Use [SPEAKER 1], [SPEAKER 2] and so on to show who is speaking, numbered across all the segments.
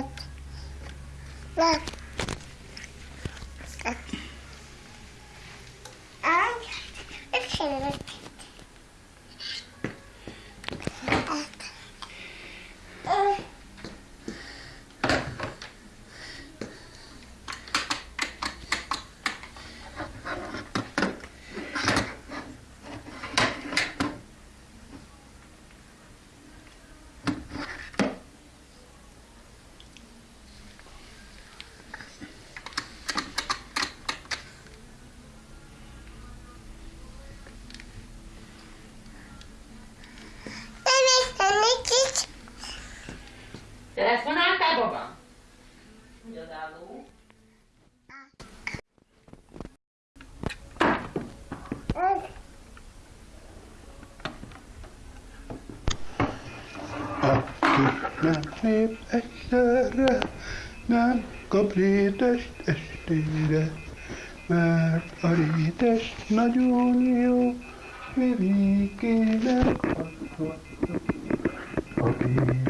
[SPEAKER 1] Look. Look.
[SPEAKER 2] Telefonáltál, baba? Hogy az álló?
[SPEAKER 3] Aki nem lép egyszerre, nem kap rétest estére, mert a rétes nagyon jó, Vivikének adhatja. Aki nem lép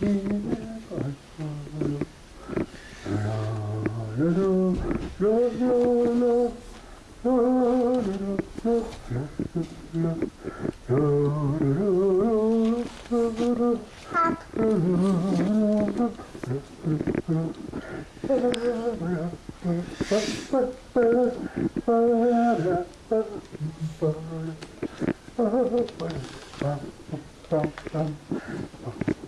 [SPEAKER 3] Bum, bum, bum, bum.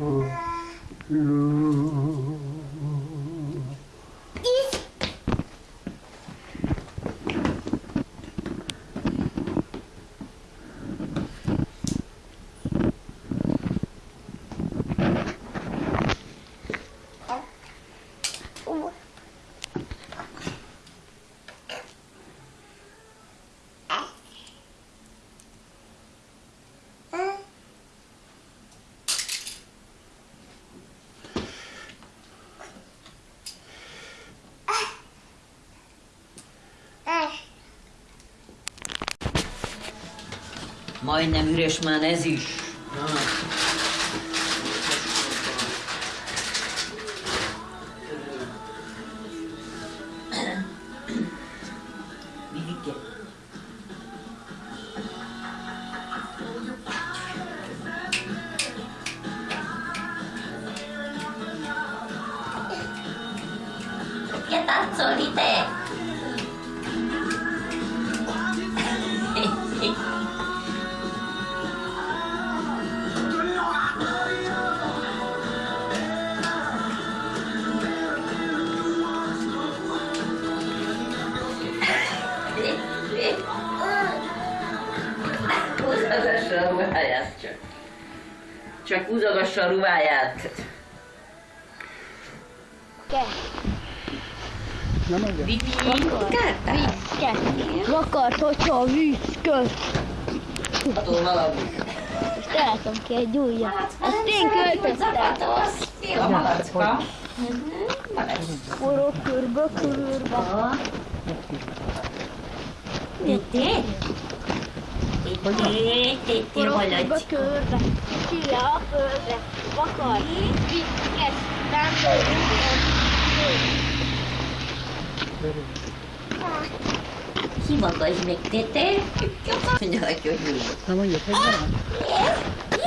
[SPEAKER 3] Euh, le
[SPEAKER 2] Majdnem üres már ez is. Na. Vivike.
[SPEAKER 1] Che tazzoli
[SPEAKER 2] a ruháját csak. Csak húzogassa a ruháját.
[SPEAKER 3] Nem adja?
[SPEAKER 2] Vivi,
[SPEAKER 4] Vakart, hogyha a víz
[SPEAKER 2] attól valami.
[SPEAKER 4] Most ki egy újat. Ezt én költöztem.
[SPEAKER 2] A malacka.
[SPEAKER 4] Forró körbe, körbe.
[SPEAKER 1] Titi? Hogy
[SPEAKER 4] hogy van?
[SPEAKER 1] Korokba
[SPEAKER 4] körbe, ki a földre, vakar, vitkes, tándor,
[SPEAKER 1] Hivagasd még, Tete! Nyakj, hogy mi?
[SPEAKER 3] Na mondjuk, hogy van?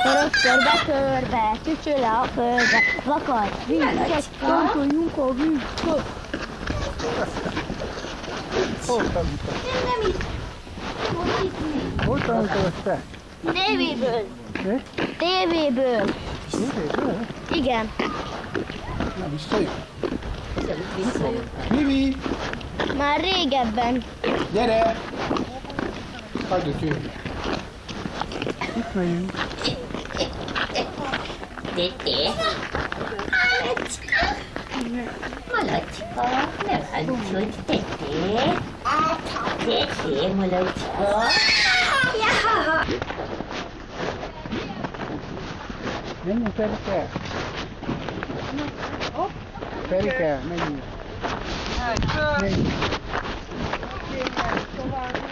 [SPEAKER 4] Korok körbe, körbe, csücső le a földre, vakar, vitkes, tándor, junkó, vitkó.
[SPEAKER 3] Hol tanultad?
[SPEAKER 1] Nem, nem itt.
[SPEAKER 3] Hol tanultad ezt te?
[SPEAKER 4] Tévéből.
[SPEAKER 3] Mi?
[SPEAKER 4] Tévéből.
[SPEAKER 3] Tévéből?
[SPEAKER 4] Igen.
[SPEAKER 3] Na, visszajön. Vivi,
[SPEAKER 4] Már régebben.
[SPEAKER 3] gyere! Hagyd, hogy jöjjön. Itt megyünk.
[SPEAKER 1] Molotico, meu anjo de tete. Tete, molotico. Menino, pera
[SPEAKER 3] o pé. Pera o pé, menino. Menino. Ok, né? Tô lá, né?